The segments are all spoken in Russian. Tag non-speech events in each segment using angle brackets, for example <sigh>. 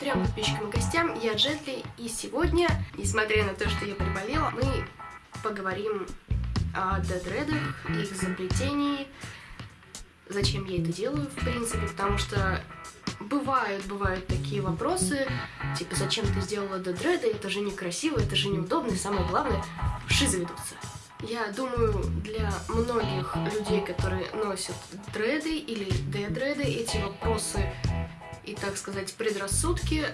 трем подписчикам и гостям, я Джетли, и сегодня, несмотря на то, что я приболела, мы поговорим о дедредах, их изобретении, зачем я это делаю, в принципе, потому что бывают, бывают такие вопросы, типа, зачем ты сделала дедреды, это же некрасиво, это же неудобно, и самое главное, вши заведутся. Я думаю, для многих людей, которые носят дреды или дедреды, эти вопросы и, так сказать, предрассудки,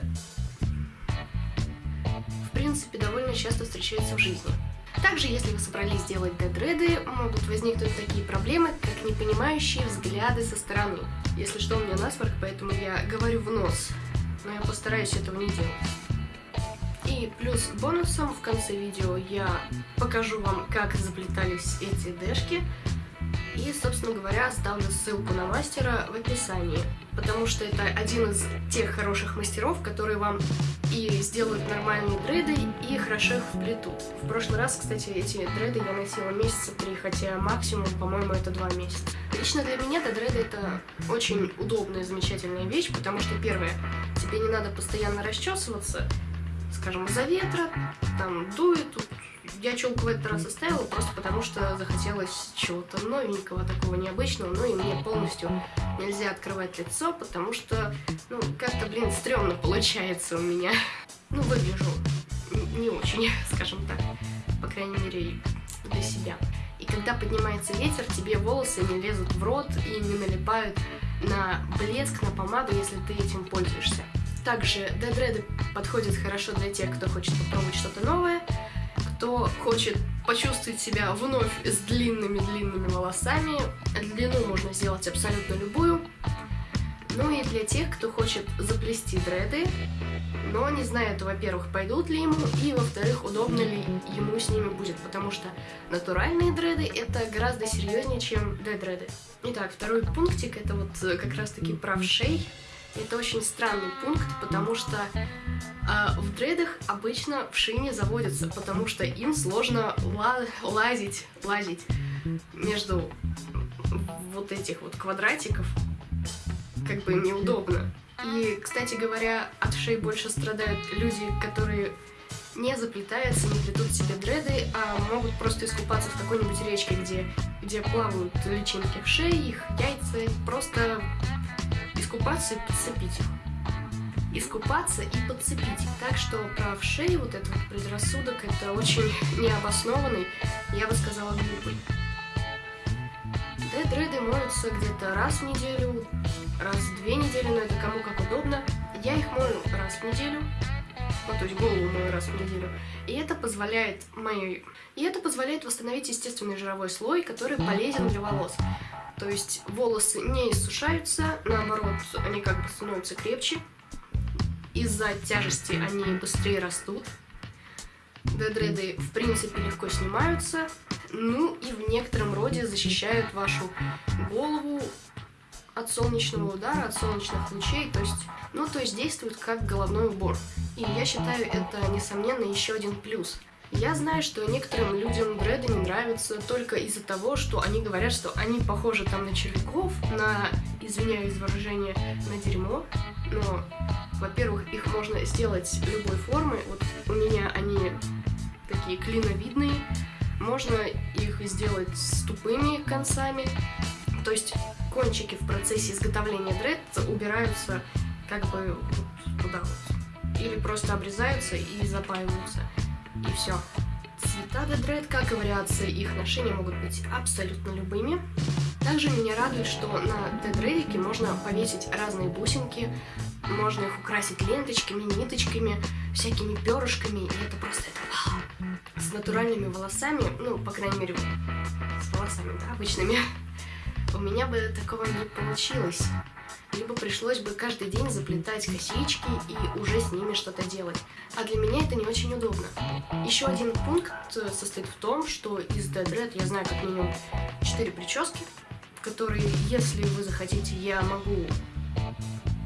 в принципе, довольно часто встречаются в жизни. Также, если вы собрались делать дедреды, могут возникнуть такие проблемы, как непонимающие взгляды со стороны. Если что, у меня насморк, поэтому я говорю в нос, но я постараюсь этого не делать. И плюс бонусом в конце видео я покажу вам, как заплетались эти дэшки. И, собственно говоря, оставлю ссылку на мастера в описании, потому что это один из тех хороших мастеров, которые вам и сделают нормальные дреды, и хорошо их вплетут. В прошлый раз, кстати, эти дреды я носила месяца три, хотя максимум, по-моему, это два месяца. Лично для меня дреды это очень удобная, замечательная вещь, потому что, первое, тебе не надо постоянно расчесываться, скажем, из-за ветра, там дует, я челку в этот раз оставила просто потому, что захотелось чего-то новенького, такого необычного, ну и мне полностью нельзя открывать лицо, потому что, ну, как-то, блин, стрёмно получается у меня. Ну, выгляжу не очень, <laughs> скажем так, по крайней мере, для себя. И когда поднимается ветер, тебе волосы не лезут в рот и не налипают на блеск, на помаду, если ты этим пользуешься. Также дедреды подходят хорошо для тех, кто хочет попробовать что-то новое, кто хочет почувствовать себя вновь с длинными-длинными волосами. Длину можно сделать абсолютно любую. Ну и для тех, кто хочет заплести дреды, но не знает, во-первых, пойдут ли ему, и, во-вторых, удобно ли ему с ними будет, потому что натуральные дреды это гораздо серьезнее, чем дедреды. Итак, второй пунктик это вот как раз-таки правшей. Это очень странный пункт, потому что э, в дредах обычно в шине заводятся, потому что им сложно ла лазить, лазить между вот этих вот квадратиков, как бы неудобно. И, кстати говоря, от шеи больше страдают люди, которые не заплетаются, не плетут себе дреды, а могут просто искупаться в какой-нибудь речке, где, где плавают личинки в шее, их яйца, просто искупаться и подцепить их. Искупаться и подцепить. Так что про шею вот этот вот предрассудок это очень необоснованный, я бы сказала, глупый. Дедреды моются где-то раз в неделю, раз в две недели, но это кому как удобно. Я их мою раз в неделю, ну, то есть голову мою раз в неделю. И это позволяет моей... И это позволяет восстановить естественный жировой слой, который полезен для волос. То есть волосы не иссушаются, наоборот, они как бы становятся крепче. Из-за тяжести они быстрее растут. Дедреды, в принципе, легко снимаются. Ну и в некотором роде защищают вашу голову от солнечного удара, от солнечных лучей, то есть, ну, то есть действуют как головной убор. И я считаю, это, несомненно, еще один плюс – я знаю, что некоторым людям дреды не нравятся только из-за того, что они говорят, что они похожи там на червяков, на, извиняюсь за выражение, на дерьмо. Но, во-первых, их можно сделать любой формы. Вот у меня они такие клиновидные. Можно их сделать с тупыми концами. То есть кончики в процессе изготовления дред убираются как бы вот туда вот. Или просто обрезаются и запаиваются и все. Цвета Дедред, как и вариации их ношения, могут быть абсолютно любыми. Также меня радует, что на Дедредике можно повесить разные бусинки, можно их украсить ленточками, ниточками, всякими перышками, и это просто это вау. С натуральными волосами, ну, по крайней мере, с волосами, да, обычными, <laughs> у меня бы такого не получилось либо пришлось бы каждый день заплетать косички и уже с ними что-то делать. А для меня это не очень удобно. Еще один пункт состоит в том, что из Dead Red я знаю как минимум 4 прически, которые, если вы захотите, я могу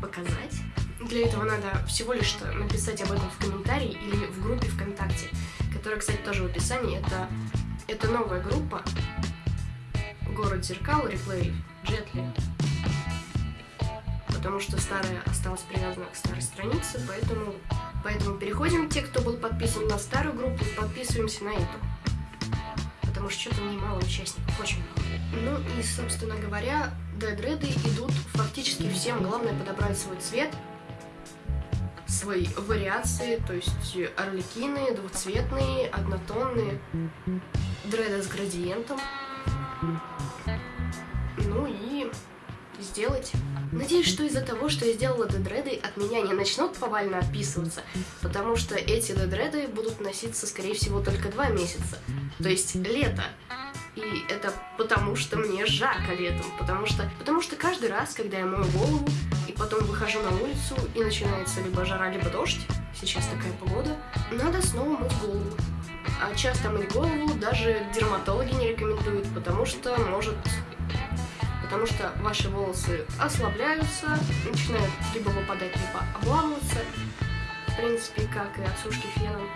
показать. Для этого надо всего лишь написать об этом в комментарии или в группе ВКонтакте, которая, кстати, тоже в описании. Это, это новая группа «Город зеркал», реплей, Джетли потому что старая осталась привязана к старой странице, поэтому, поэтому переходим, те, кто был подписан на старую группу, подписываемся на эту. Потому что что-то немало участников, очень мало. Ну и, собственно говоря, дедреды идут фактически всем. Главное подобрать свой цвет, свои вариации, то есть орликины, двухцветные, однотонные, дреды с градиентом. Ну и сделать. Надеюсь, что из-за того, что я сделала дедреды, от меня не начнут повально отписываться, потому что эти дедреды будут носиться, скорее всего, только два месяца, то есть лето. И это потому, что мне жарко летом, потому что, потому что каждый раз, когда я мою голову, и потом выхожу на улицу, и начинается либо жара, либо дождь, сейчас такая погода, надо снова мыть голову. А часто мыть голову даже дерматологи не рекомендуют, потому что может потому что ваши волосы ослабляются, начинают либо выпадать, либо обламываться, в принципе, как и от сушки феном,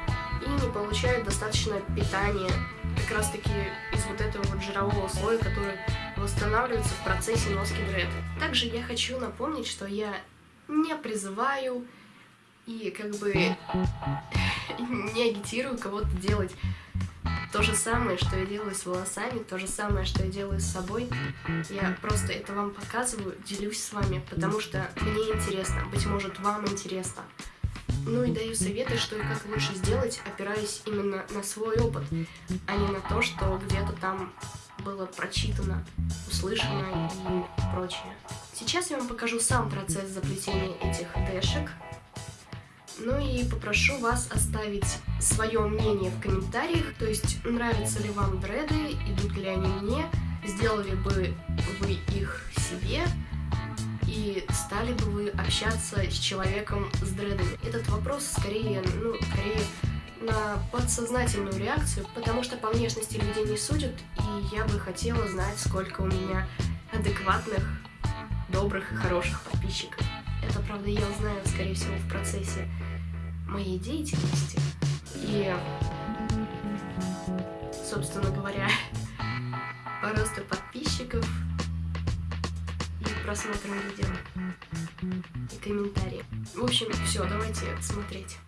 и не получают достаточно питания, как раз таки из вот этого вот жирового слоя, который восстанавливается в процессе носки дред. Также я хочу напомнить, что я не призываю и как бы не агитирую кого-то делать то же самое, что я делаю с волосами, то же самое, что я делаю с собой. Я просто это вам показываю, делюсь с вами, потому что мне интересно, быть может, вам интересно. Ну и даю советы, что и как лучше сделать, опираясь именно на свой опыт, а не на то, что где-то там было прочитано, услышано и прочее. Сейчас я вам покажу сам процесс заплетения этих дэшек. Ну и попрошу вас оставить свое мнение в комментариях, то есть нравятся ли вам дреды, идут ли они мне, сделали бы вы их себе, и стали бы вы общаться с человеком с дредами. Этот вопрос скорее, ну, скорее на подсознательную реакцию, потому что по внешности людей не судят, и я бы хотела знать, сколько у меня адекватных, добрых и хороших подписчиков. Это, правда, я узнаю, скорее всего, в процессе моей деятельности. И, собственно говоря, по <laughs> росту подписчиков и просмотрам видео и комментарии. В общем, все, давайте смотреть.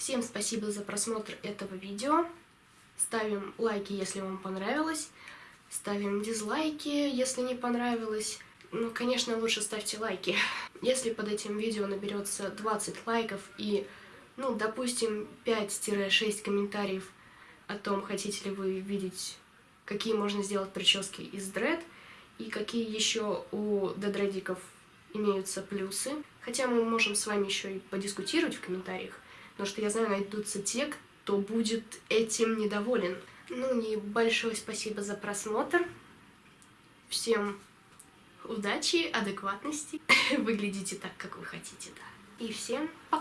Всем спасибо за просмотр этого видео. Ставим лайки, если вам понравилось. Ставим дизлайки, если не понравилось. Ну, конечно, лучше ставьте лайки. <laughs> Если под этим видео наберется 20 лайков и, ну, допустим, 5-6 комментариев о том, хотите ли вы видеть, какие можно сделать прически из дред, и какие еще у дедредиков имеются плюсы. Хотя мы можем с вами еще и подискутировать в комментариях, потому что я знаю, найдутся те, кто будет этим недоволен. Ну и большое спасибо за просмотр. Всем удачи, адекватности. <laughs> Выглядите так, как вы хотите, да. И всем пока.